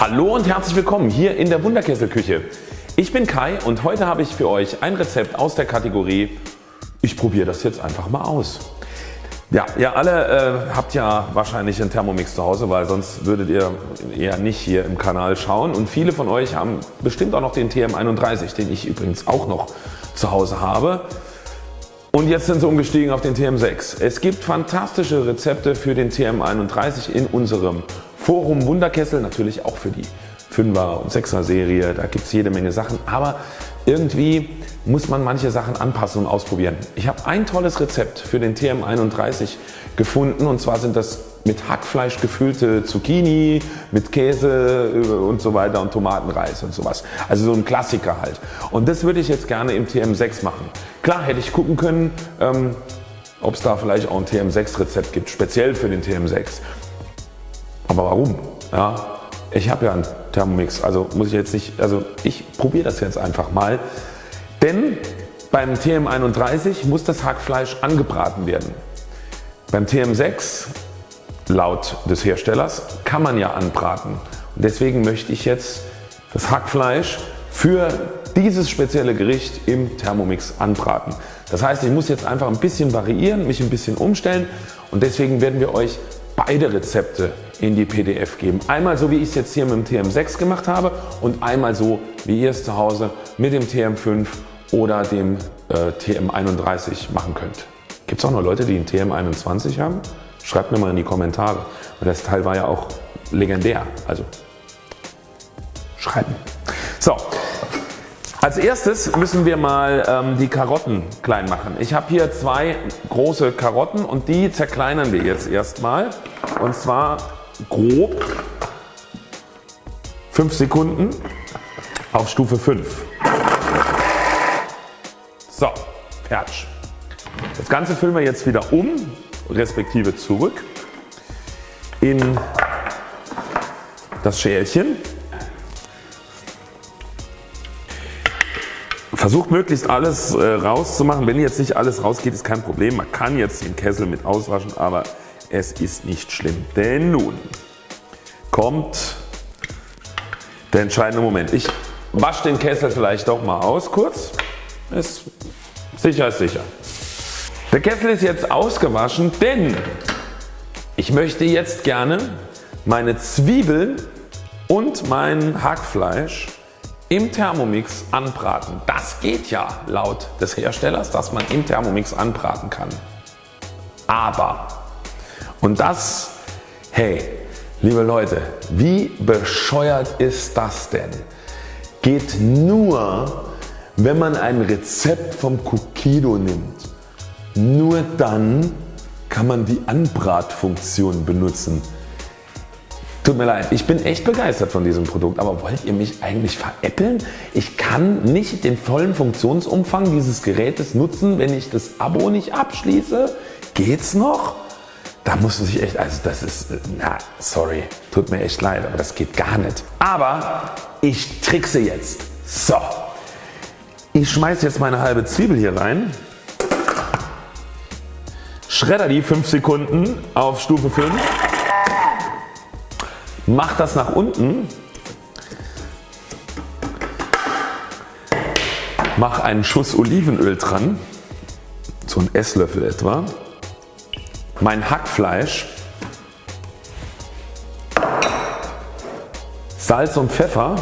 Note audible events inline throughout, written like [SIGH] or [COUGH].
Hallo und herzlich willkommen hier in der Wunderkesselküche. Ich bin Kai und heute habe ich für euch ein Rezept aus der Kategorie Ich probiere das jetzt einfach mal aus. Ja, ihr alle äh, habt ja wahrscheinlich einen Thermomix zu Hause, weil sonst würdet ihr eher nicht hier im Kanal schauen und viele von euch haben bestimmt auch noch den TM31, den ich übrigens auch noch zu Hause habe. Und jetzt sind sie umgestiegen auf den TM6. Es gibt fantastische Rezepte für den TM31 in unserem Forum Wunderkessel, natürlich auch für die 5er und 6er Serie, da gibt es jede Menge Sachen, aber irgendwie muss man manche Sachen anpassen und ausprobieren. Ich habe ein tolles Rezept für den TM31 gefunden und zwar sind das mit Hackfleisch gefüllte Zucchini, mit Käse äh, und so weiter und Tomatenreis und sowas. Also so ein Klassiker halt. Und das würde ich jetzt gerne im TM6 machen. Klar hätte ich gucken können, ähm, ob es da vielleicht auch ein TM6 Rezept gibt, speziell für den TM6. Aber warum? Ja, ich habe ja einen Thermomix, also muss ich jetzt nicht, also ich probiere das jetzt einfach mal. Denn beim TM31 muss das Hackfleisch angebraten werden. Beim TM6 laut des Herstellers kann man ja anbraten. Und deswegen möchte ich jetzt das Hackfleisch für dieses spezielle Gericht im Thermomix anbraten. Das heißt ich muss jetzt einfach ein bisschen variieren, mich ein bisschen umstellen und deswegen werden wir euch beide Rezepte in die PDF geben. Einmal so wie ich es jetzt hier mit dem TM6 gemacht habe und einmal so wie ihr es zu Hause mit dem TM5 oder dem äh, TM31 machen könnt. Gibt es auch noch Leute die einen TM21 haben? Schreibt mir mal in die Kommentare, weil das Teil war ja auch legendär. Also schreiben. So, als erstes müssen wir mal ähm, die Karotten klein machen. Ich habe hier zwei große Karotten und die zerkleinern wir jetzt erstmal und zwar grob 5 Sekunden auf Stufe 5. So, fertig. Das Ganze füllen wir jetzt wieder um respektive zurück in das Schälchen Versucht möglichst alles äh, rauszumachen. Wenn jetzt nicht alles rausgeht ist kein Problem. Man kann jetzt den Kessel mit auswaschen, aber es ist nicht schlimm. Denn nun kommt der entscheidende Moment. Ich wasche den Kessel vielleicht doch mal aus kurz. Ist sicher ist sicher. Der Kessel ist jetzt ausgewaschen, denn ich möchte jetzt gerne meine Zwiebeln und mein Hackfleisch im Thermomix anbraten. Das geht ja laut des Herstellers, dass man im Thermomix anbraten kann. Aber, und das, hey, liebe Leute, wie bescheuert ist das denn? Geht nur, wenn man ein Rezept vom Cookido nimmt. Nur dann kann man die Anbratfunktion benutzen. Tut mir leid, ich bin echt begeistert von diesem Produkt, aber wollt ihr mich eigentlich veräppeln? Ich kann nicht den vollen Funktionsumfang dieses Gerätes nutzen, wenn ich das Abo nicht abschließe? Geht's noch? Da muss man sich echt, also das ist, na sorry, tut mir echt leid, aber das geht gar nicht. Aber ich trickse jetzt. So, ich schmeiße jetzt meine halbe Zwiebel hier rein, schredder die 5 Sekunden auf Stufe 5 Mach das nach unten. Mach einen Schuss Olivenöl dran, so ein Esslöffel etwa. Mein Hackfleisch. Salz und Pfeffer.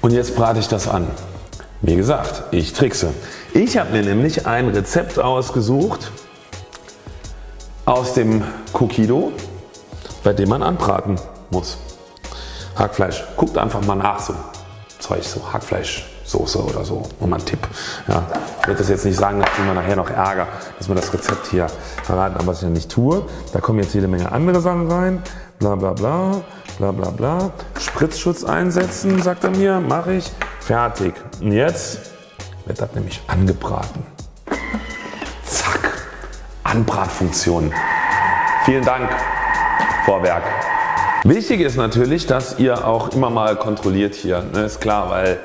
Und jetzt brate ich das an. Wie gesagt, ich trickse. Ich habe mir nämlich ein Rezept ausgesucht aus dem Cookido, bei dem man anbraten muss. Hackfleisch. Guckt einfach mal nach so Zeug, so Hackfleischsoße oder so. Nur mal ein Tipp. Ja, ich werde das jetzt nicht sagen, da kriegen wir nachher noch Ärger, dass wir das Rezept hier verraten, aber was ich ja nicht tue. Da kommen jetzt jede Menge andere Sachen rein. Bla bla bla, bla bla bla. Spritzschutz einsetzen, sagt er mir, mache ich. Fertig. Und jetzt wird das nämlich angebraten. Zack. Anbratfunktion. Vielen Dank Vorwerk. Wichtig ist natürlich, dass ihr auch immer mal kontrolliert hier. Ne, ist klar, weil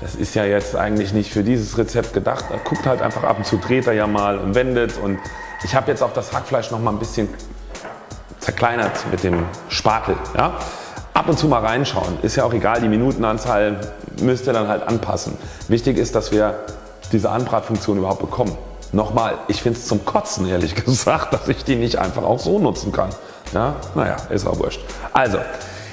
das ist ja jetzt eigentlich nicht für dieses Rezept gedacht. Er guckt halt einfach ab und zu, dreht er ja mal und wendet und ich habe jetzt auch das Hackfleisch noch mal ein bisschen zerkleinert mit dem Spatel. Ja? Ab und zu mal reinschauen, ist ja auch egal, die Minutenanzahl müsst ihr dann halt anpassen. Wichtig ist, dass wir diese Anbratfunktion überhaupt bekommen. Nochmal, ich finde es zum Kotzen ehrlich [LAUGHS] gesagt, dass ich die nicht einfach auch so nutzen kann. Ja, naja, ist auch wurscht. Also,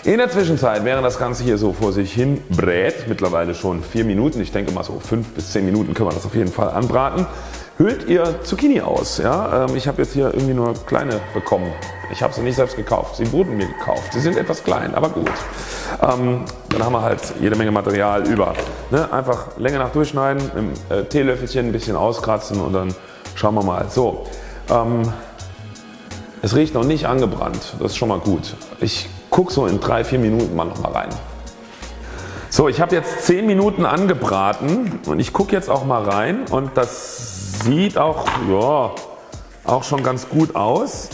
in der Zwischenzeit, während das Ganze hier so vor sich hin brät, mittlerweile schon 4 Minuten, ich denke mal so 5 bis 10 Minuten können wir das auf jeden Fall anbraten, hüllt ihr Zucchini aus. Ja? Ähm, ich habe jetzt hier irgendwie nur kleine bekommen. Ich habe sie nicht selbst gekauft, sie wurden mir gekauft. Sie sind etwas klein, aber gut. Ähm, dann haben wir halt jede Menge Material über. Ne? Einfach Länge nach durchschneiden, dem äh, Teelöffelchen ein bisschen auskratzen und dann schauen wir mal. So, ähm, es riecht noch nicht angebrannt, das ist schon mal gut. Ich gucke so in 3-4 Minuten mal noch mal rein. So, ich habe jetzt 10 Minuten angebraten und ich gucke jetzt auch mal rein und das sieht auch, ja, auch schon ganz gut aus.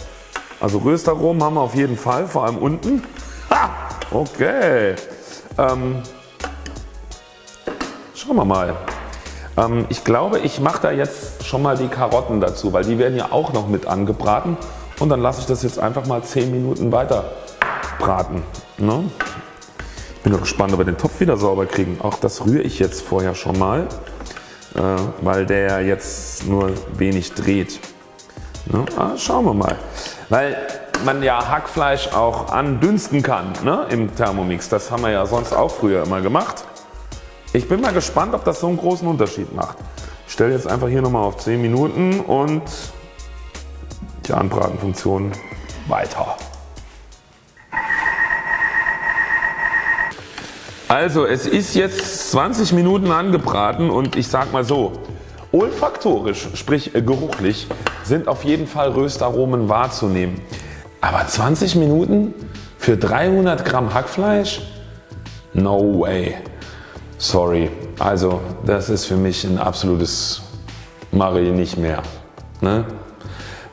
Also Röstaromen haben wir auf jeden Fall, vor allem unten. Ha, okay. Ähm, schauen wir mal. Ähm, ich glaube ich mache da jetzt schon mal die Karotten dazu, weil die werden ja auch noch mit angebraten und dann lasse ich das jetzt einfach mal 10 Minuten weiter braten. Ne? Bin gespannt ob wir den Topf wieder sauber kriegen. Auch das rühre ich jetzt vorher schon mal, äh, weil der jetzt nur wenig dreht. Ne? Ah, schauen wir mal. Weil man ja Hackfleisch auch andünsten kann ne, im Thermomix. Das haben wir ja sonst auch früher immer gemacht. Ich bin mal gespannt ob das so einen großen Unterschied macht. Ich stelle jetzt einfach hier nochmal auf 10 Minuten und die Anbratenfunktion weiter. Also es ist jetzt 20 Minuten angebraten und ich sag mal so, olfaktorisch, sprich geruchlich, sind auf jeden Fall Röstaromen wahrzunehmen. Aber 20 Minuten für 300 Gramm Hackfleisch? No way. Sorry. Also das ist für mich ein absolutes Marie nicht mehr. Ne?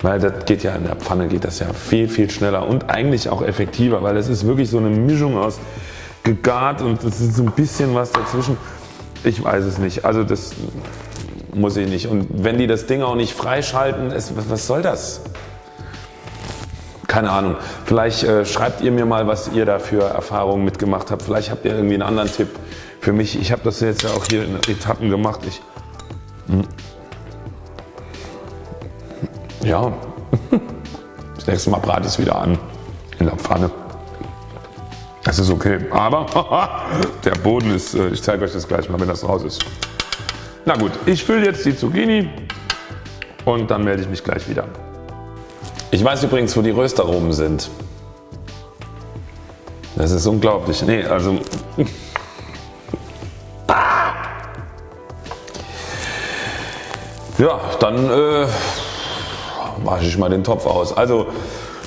Weil das geht ja in der Pfanne geht das ja viel viel schneller und eigentlich auch effektiver, weil es ist wirklich so eine Mischung aus gegart und es ist so ein bisschen was dazwischen. Ich weiß es nicht. Also das muss ich nicht. Und wenn die das Ding auch nicht freischalten, es, was soll das? Keine Ahnung. Vielleicht äh, schreibt ihr mir mal, was ihr da für Erfahrungen mitgemacht habt. Vielleicht habt ihr irgendwie einen anderen Tipp für mich. Ich habe das jetzt ja auch hier in Etappen gemacht. Ich, hm. ja, [LAUGHS] das nächste Mal brate ich es wieder an in der Pfanne. Das ist okay, aber [LAUGHS] der Boden ist, äh, ich zeige euch das gleich mal, wenn das raus ist. Na gut, ich fülle jetzt die Zucchini und dann melde ich mich gleich wieder. Ich weiß übrigens, wo die Röstaromen sind. Das ist unglaublich. Nee, also [LAUGHS] Ja, dann äh, wasche ich mal den Topf aus. Also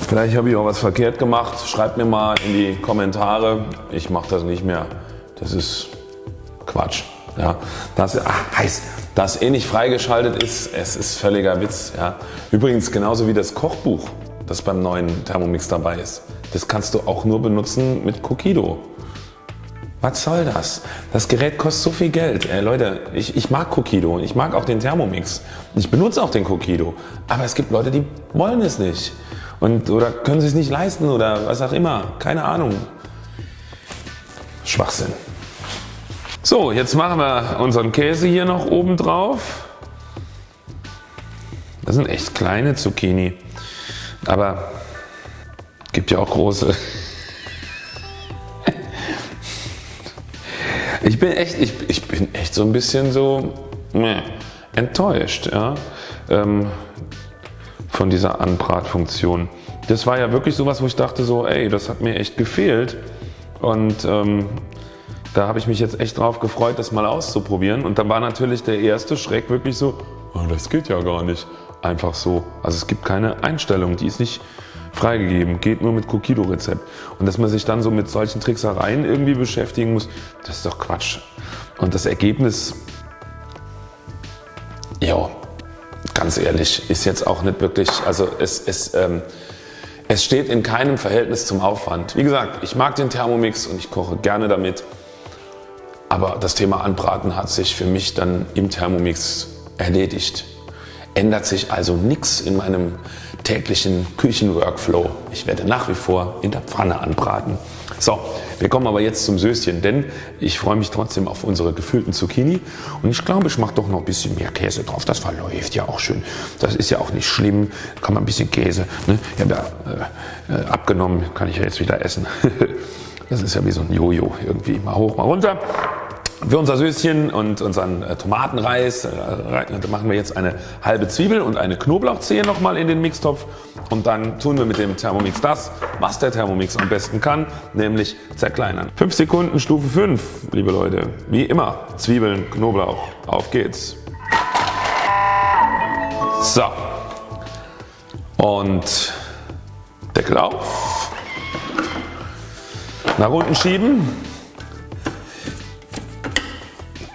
Vielleicht habe ich auch was verkehrt gemacht. Schreibt mir mal in die Kommentare. Ich mache das nicht mehr. Das ist Quatsch. Ja, das ach, heißt, das eh nicht freigeschaltet ist, es ist völliger Witz. Ja. Übrigens genauso wie das Kochbuch, das beim neuen Thermomix dabei ist. Das kannst du auch nur benutzen mit Kokido. Was soll das? Das Gerät kostet so viel Geld. Ey, Leute, ich, ich mag Kokido, ich mag auch den Thermomix. Ich benutze auch den Kokido. Aber es gibt Leute, die wollen es nicht und, oder können sie es nicht leisten oder was auch immer. Keine Ahnung. Schwachsinn. So, jetzt machen wir unseren Käse hier noch oben drauf. Das sind echt kleine Zucchini, aber gibt ja auch große. Ich bin echt, ich, ich bin echt so ein bisschen so meh, enttäuscht. Ja? Ähm, von dieser Anbratfunktion. Das war ja wirklich sowas, wo ich dachte so, ey, das hat mir echt gefehlt und ähm, da habe ich mich jetzt echt drauf gefreut, das mal auszuprobieren und dann war natürlich der erste Schreck wirklich so, oh, das geht ja gar nicht, einfach so. Also es gibt keine Einstellung, die ist nicht freigegeben, geht nur mit Kokido Rezept und dass man sich dann so mit solchen Tricksereien irgendwie beschäftigen muss, das ist doch Quatsch. Und das Ergebnis, ja, ganz ehrlich, ist jetzt auch nicht wirklich, also es, es, ähm, es steht in keinem Verhältnis zum Aufwand. Wie gesagt, ich mag den Thermomix und ich koche gerne damit. Aber das Thema Anbraten hat sich für mich dann im Thermomix erledigt. Ändert sich also nichts in meinem täglichen Küchenworkflow. Ich werde nach wie vor in der Pfanne anbraten. So, wir kommen aber jetzt zum Söschen, denn ich freue mich trotzdem auf unsere gefüllten Zucchini und ich glaube, ich mache doch noch ein bisschen mehr Käse drauf. Das verläuft ja auch schön. Das ist ja auch nicht schlimm. Kann man ein bisschen Käse. Ne? Ich habe ja äh, abgenommen, kann ich ja jetzt wieder essen. [LAUGHS] das ist ja wie so ein Jojo irgendwie. Mal hoch, mal runter. Für unser Söschen und unseren äh, Tomatenreis äh, machen wir jetzt eine halbe Zwiebel und eine Knoblauchzehe nochmal in den Mixtopf und dann tun wir mit dem Thermomix das, was der Thermomix am besten kann, nämlich zerkleinern. 5 Sekunden Stufe 5, liebe Leute. Wie immer, Zwiebeln, Knoblauch, auf geht's. So. Und Deckel auf. Nach unten schieben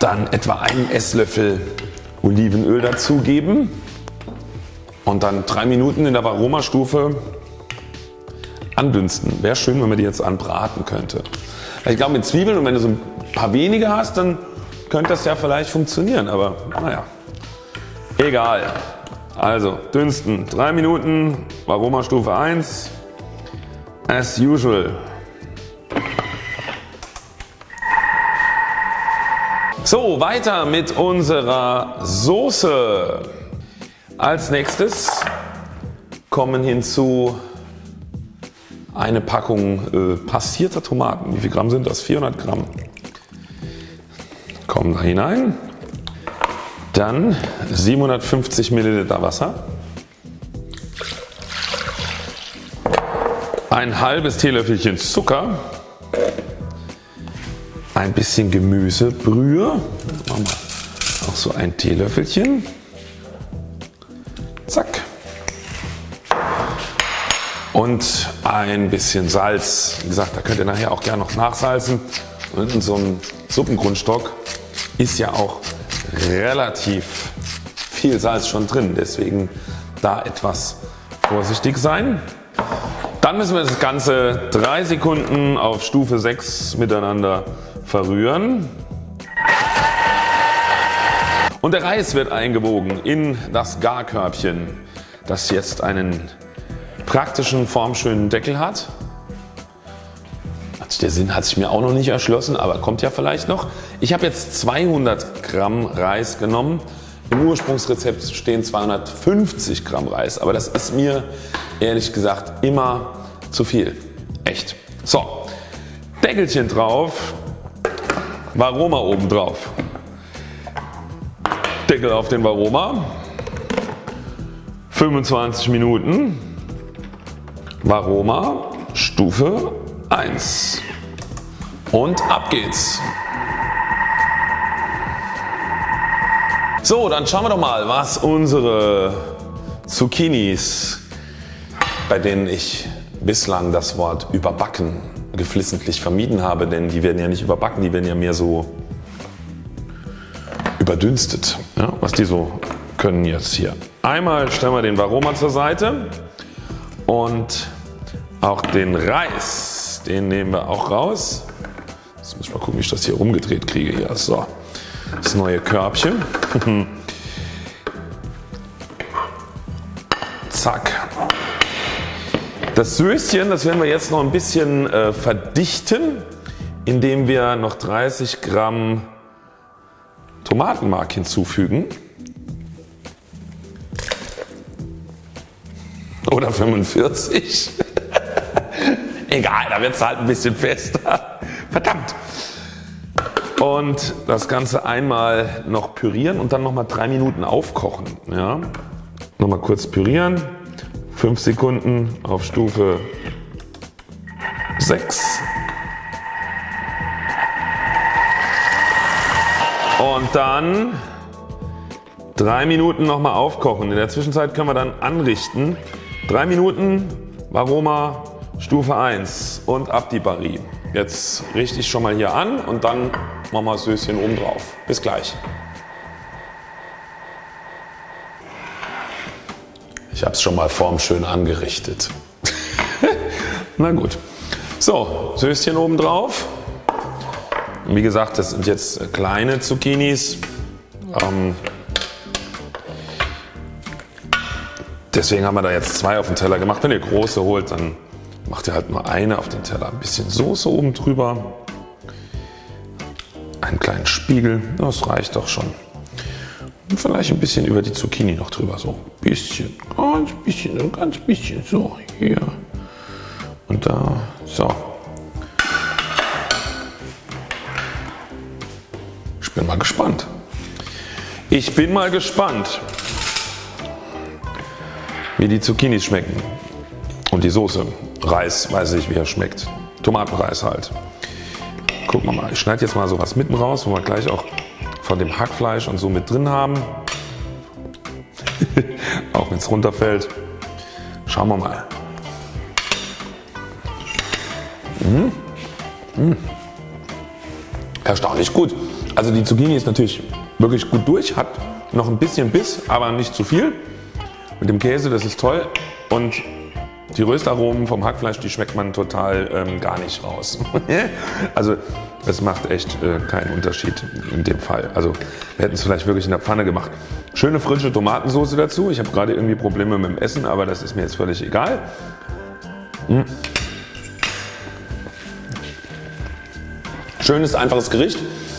dann etwa einen Esslöffel Olivenöl dazugeben und dann drei Minuten in der Aromastufe andünsten. Wäre schön wenn man die jetzt anbraten könnte. Ich glaube mit Zwiebeln und wenn du so ein paar wenige hast dann könnte das ja vielleicht funktionieren aber naja egal. Also dünsten 3 Minuten Aromastufe 1 as usual. So weiter mit unserer Soße. Als nächstes kommen hinzu eine Packung äh, passierter Tomaten. Wie viel Gramm sind das? 400 Gramm. Kommen da hinein. Dann 750 Milliliter Wasser. Ein halbes Teelöffelchen Zucker ein bisschen Gemüsebrühe. Machen wir auch so ein Teelöffelchen. Zack. Und ein bisschen Salz. Wie gesagt, da könnt ihr nachher auch gerne noch nachsalzen. Und in so einem Suppengrundstock ist ja auch relativ viel Salz schon drin. Deswegen da etwas vorsichtig sein. Dann müssen wir das Ganze 3 Sekunden auf Stufe 6 miteinander verrühren. Und der Reis wird eingewogen in das Garkörbchen, das jetzt einen praktischen formschönen Deckel hat. Der Sinn hat sich mir auch noch nicht erschlossen, aber kommt ja vielleicht noch. Ich habe jetzt 200 Gramm Reis genommen. Im Ursprungsrezept stehen 250 Gramm Reis, aber das ist mir ehrlich gesagt immer zu viel. Echt. So, Deckelchen drauf Varoma oben drauf. Deckel auf den Varoma. 25 Minuten. Varoma Stufe 1. Und ab geht's. So, dann schauen wir doch mal, was unsere Zucchinis, bei denen ich bislang das Wort überbacken geflissentlich vermieden habe, denn die werden ja nicht überbacken, die werden ja mehr so überdünstet. Ja, was die so können jetzt hier. Einmal stellen wir den Varoma zur Seite und auch den Reis, den nehmen wir auch raus. Jetzt muss ich mal gucken, wie ich das hier rumgedreht kriege. Hier. So, das neue Körbchen. [LAUGHS] Zack. Das Söschen das werden wir jetzt noch ein bisschen äh, verdichten indem wir noch 30 Gramm Tomatenmark hinzufügen oder 45. [LAUGHS] Egal, da wird es halt ein bisschen fester. Verdammt. Und das Ganze einmal noch pürieren und dann nochmal drei Minuten aufkochen. Ja. Nochmal kurz pürieren. 5 Sekunden auf Stufe 6. Und dann 3 Minuten nochmal aufkochen. In der Zwischenzeit können wir dann anrichten. 3 Minuten Varoma Stufe 1 und ab die Barrie. Jetzt richte ich schon mal hier an und dann machen wir das Söschen oben drauf. Bis gleich. Ich habe es schon mal formschön angerichtet. [LAUGHS] Na gut. So, Söschen oben drauf. wie gesagt, das sind jetzt kleine Zucchinis. Ähm, deswegen haben wir da jetzt zwei auf den Teller gemacht. Wenn ihr große holt, dann macht ihr halt nur eine auf den Teller. Ein bisschen Soße oben drüber. Einen kleinen Spiegel, das reicht doch schon. Vielleicht ein bisschen über die Zucchini noch drüber. So ein bisschen, ganz bisschen, ein ganz bisschen. So, hier und da. So. Ich bin mal gespannt. Ich bin mal gespannt, wie die Zucchinis schmecken. Und die Soße. Reis, weiß ich wie er schmeckt. Tomatenreis halt. Gucken wir mal. Ich schneide jetzt mal sowas mitten raus, wo wir gleich auch von dem Hackfleisch und so mit drin haben. [LAUGHS] auch wenn es runterfällt. Schauen wir mal. Mmh. Mmh. Erstaunlich gut. Also die Zucchini ist natürlich wirklich gut durch, hat noch ein bisschen Biss, aber nicht zu viel. Mit dem Käse, das ist toll und die Röstaromen vom Hackfleisch, die schmeckt man total ähm, gar nicht raus. [LAUGHS] also es macht echt äh, keinen Unterschied in dem Fall. Also wir hätten es vielleicht wirklich in der Pfanne gemacht. Schöne frische Tomatensauce dazu. Ich habe gerade irgendwie Probleme mit dem Essen, aber das ist mir jetzt völlig egal. Mmh. Schönes, einfaches Gericht,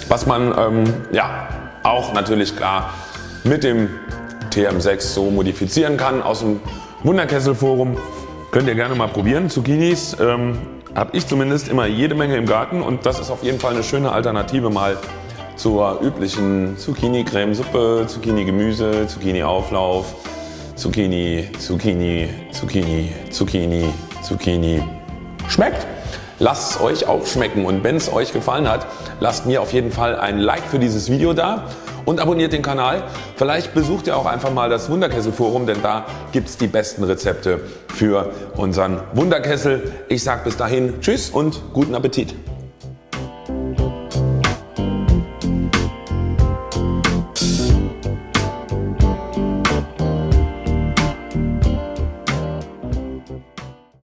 was man ähm, ja, auch natürlich klar mit dem TM6 so modifizieren kann aus dem Wunderkesselforum. Könnt ihr gerne mal probieren. Zucchinis ähm, habe ich zumindest immer jede Menge im Garten und das ist auf jeden Fall eine schöne Alternative mal zur üblichen Zucchini-Cremesuppe, Zucchini-Gemüse, Zucchini-Auflauf, Zucchini, Zucchini, Zucchini, Zucchini, Zucchini. Schmeckt! Lasst es euch auch schmecken und wenn es euch gefallen hat, lasst mir auf jeden Fall ein Like für dieses Video da und abonniert den Kanal. Vielleicht besucht ihr auch einfach mal das Wunderkessel Forum, denn da gibt es die besten Rezepte für unseren Wunderkessel. Ich sage bis dahin Tschüss und guten Appetit.